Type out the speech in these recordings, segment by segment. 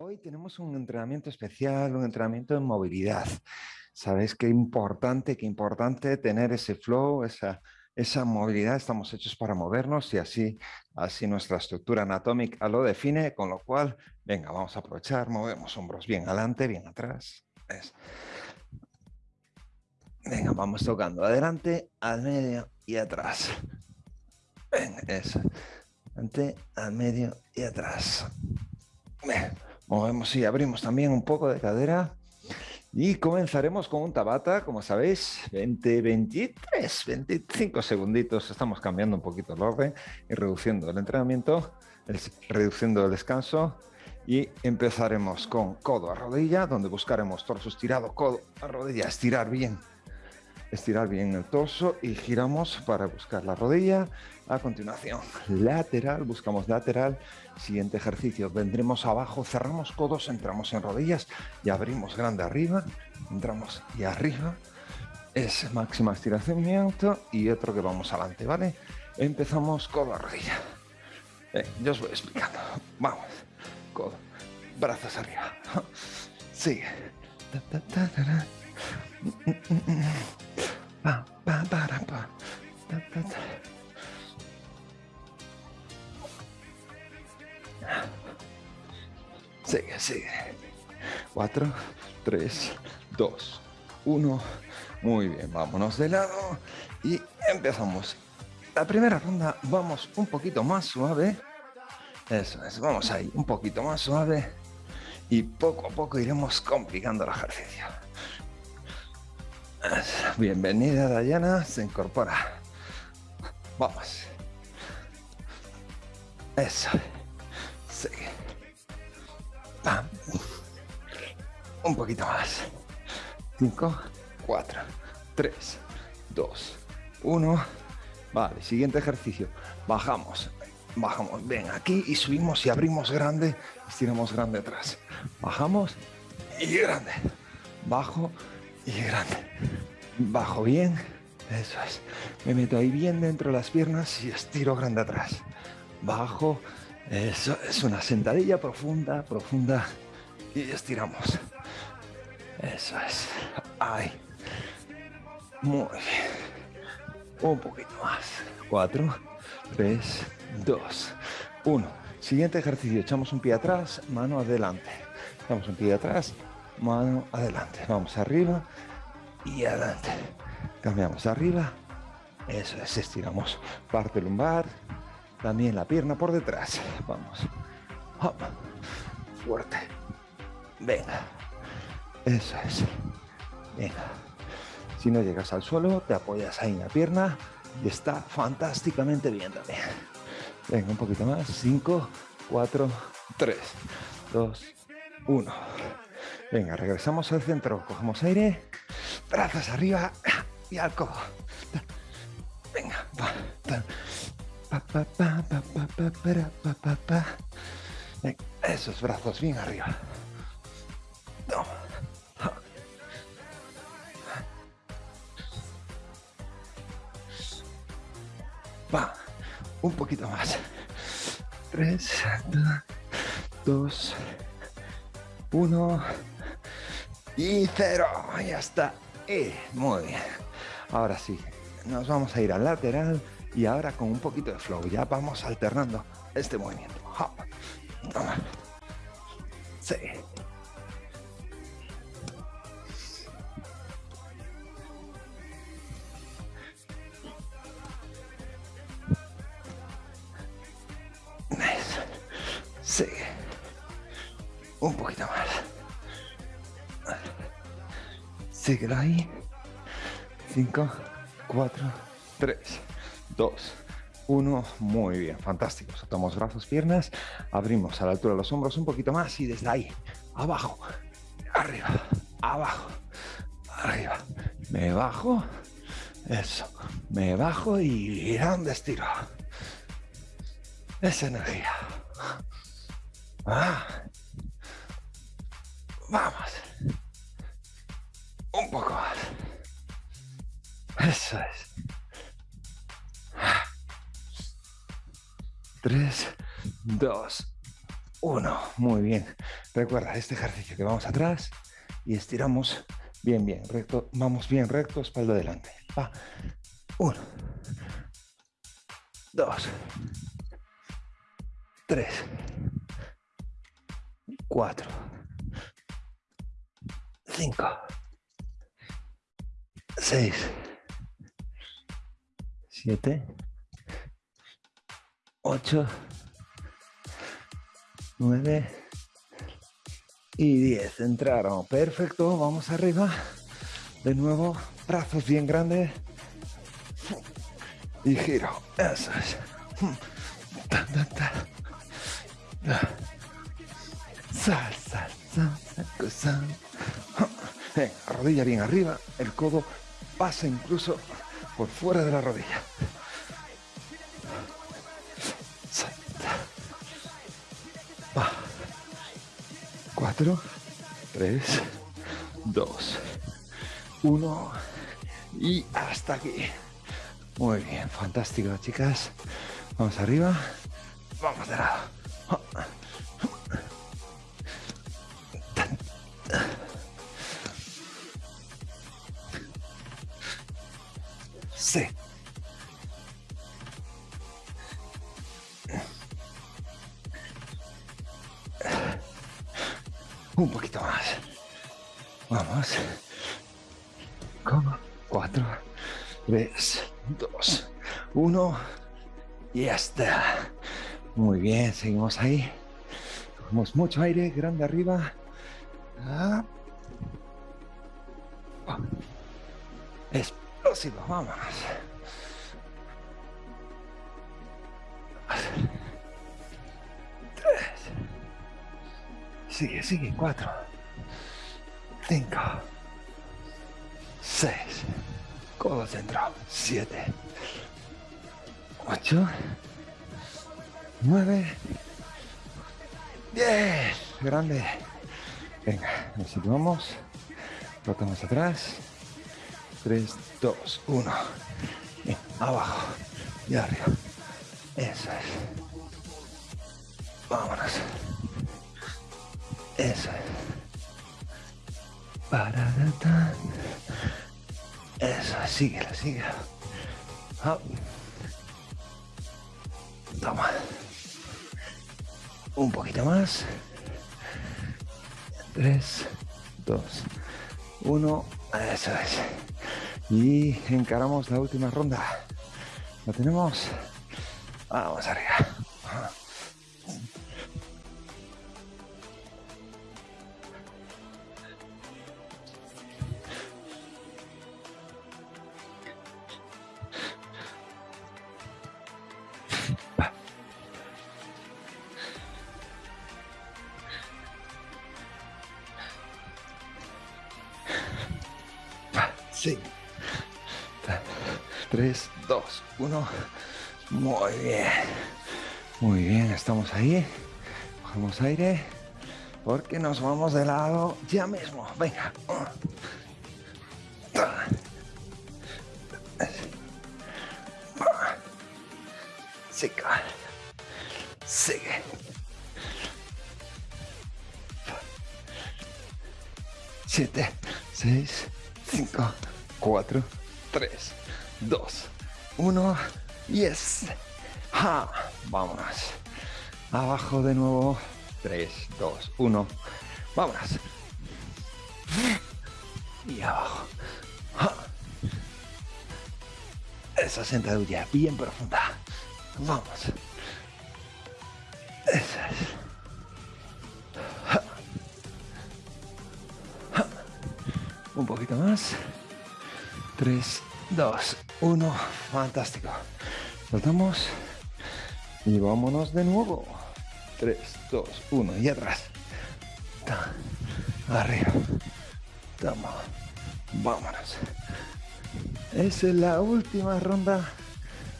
Hoy tenemos un entrenamiento especial, un entrenamiento de movilidad. Sabéis qué importante, qué importante tener ese flow, esa, esa movilidad. Estamos hechos para movernos y así, así nuestra estructura anatómica lo define, con lo cual, venga, vamos a aprovechar, movemos hombros bien adelante, bien atrás. Venga, vamos tocando adelante, al medio y atrás. Venga, eso. Adelante, al medio y atrás. Venga. Movemos y abrimos también un poco de cadera. Y comenzaremos con un tabata, como sabéis, 20, 23, 25 segunditos. Estamos cambiando un poquito el orden y reduciendo el entrenamiento, reduciendo el descanso. Y empezaremos con codo a rodilla, donde buscaremos torso estirado, codo a rodilla, estirar bien estirar bien el torso y giramos para buscar la rodilla. A continuación, lateral, buscamos lateral. Siguiente ejercicio, vendremos abajo, cerramos codos, entramos en rodillas y abrimos grande arriba, entramos y arriba. Es máxima estiramiento y otro que vamos adelante, ¿vale? Empezamos codo a rodilla. yo os voy explicando. Vamos, codo, brazos arriba. Sigue. Sigue, sigue. 4, 3, 2, 1. Muy bien, vámonos de lado y empezamos. La primera ronda vamos un poquito más suave. Eso es, vamos ahí, un poquito más suave. Y poco a poco iremos complicando el ejercicio. Bienvenida Dayana, se incorpora. Vamos. Eso. Sigue. Un poquito más. 5, 4, 3, 2, 1. Vale, siguiente ejercicio. Bajamos. Bajamos. Ven aquí y subimos y abrimos grande. Estiramos grande atrás. Bajamos y grande. Bajo y grande. Bajo bien, eso es. Me meto ahí bien dentro de las piernas y estiro grande atrás. Bajo, eso es una sentadilla profunda, profunda y estiramos. Eso es. Ahí. Muy bien. Un poquito más. Cuatro, tres, dos, uno. Siguiente ejercicio. Echamos un pie atrás, mano adelante. Echamos un pie atrás, mano adelante. Vamos arriba y adelante. Cambiamos arriba. Eso es, estiramos parte lumbar. También la pierna por detrás. Vamos. Fuerte. Venga. Eso es. Venga. Si no llegas al suelo, te apoyas ahí en la pierna y está fantásticamente bien también. Venga, un poquito más. 5, 4, 3, 2, 1. Venga, regresamos al centro, cogemos aire, brazos arriba y al codo. Venga, esos brazos bien arriba. Va, un poquito más. Tres, dos, uno. Y cero, ya está. Eh, muy bien. Ahora sí, nos vamos a ir al lateral y ahora con un poquito de flow. Ya vamos alternando este movimiento. Sí. Sí. Un poquito más. Síguelo ahí. 5, 4, 3, 2, 1. Muy bien, fantástico. Soltamos brazos, piernas. Abrimos a la altura de los hombros un poquito más y desde ahí, abajo, arriba, abajo, arriba. Me bajo. Eso. Me bajo y grande estiro. Esa energía. Ah. Vamos. Eso es. Tres, dos, uno. Muy bien. Recuerda este ejercicio que vamos atrás y estiramos bien, bien, recto. Vamos bien recto, espalda adelante. Va. Uno. Dos. Tres. Cuatro. Cinco. Seis. Siete. Ocho. 9 y 10. Entraron. Perfecto. Vamos arriba. De nuevo. Brazos bien grandes. Y giro. Eso es. Sal, sal, sal, sal, rodilla bien arriba. El codo pasa incluso por fuera de la rodilla. 4, 3, 2, 1 y hasta aquí. Muy bien, fantástico chicas. Vamos arriba, vamos de lado. Un poquito más. Vamos. Como. Cuatro, tres, dos, uno. Y ya está. Muy bien, seguimos ahí. Cogemos mucho aire, grande arriba. Ah. Explosivo, vámonos. Sigue, sigue. Cuatro. Cinco. Seis. Codo central. Siete. Ocho. Nueve. Diez. Grande. Venga, nos situamos. Rotamos atrás. Tres, dos, uno. abajo y arriba. Eso es. Vámonos. Eso es. Para Eso, síguela, síguela. Toma. Un poquito más. Tres, dos, uno. Eso es. Y encaramos la última ronda. ¿Lo tenemos? Vamos arriba. Sí. 3, 2, 1. Muy bien. Muy bien, estamos ahí. Cogemos aire. Porque nos vamos de lado ya mismo. Venga. Sigue. Sigue. Siete, seis, cinco, 4, 3, 2, 1. Yes. ¡Ja! Vámonos. Abajo de nuevo. 3, 2, 1. Vámonos. Y abajo. ¡Ja! Esa sentadilla bien profunda. Vamos. Esa es. Un poquito más. 3, 2, 1. Fantástico. Soltamos. Y vámonos de nuevo. 3, 2, 1. Y atrás. Arriba. Toma. Vámonos. Esa es la última ronda.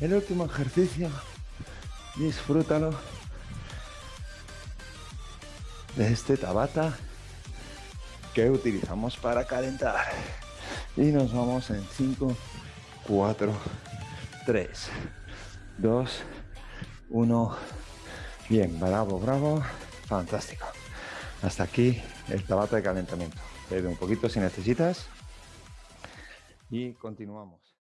El último ejercicio. Disfrútalo. De este tabata que utilizamos para calentar. Y nos vamos en 5, 4, 3, 2, 1. Bien, bravo, bravo. Fantástico. Hasta aquí el tabata de calentamiento. Bebe un poquito si necesitas. Y continuamos.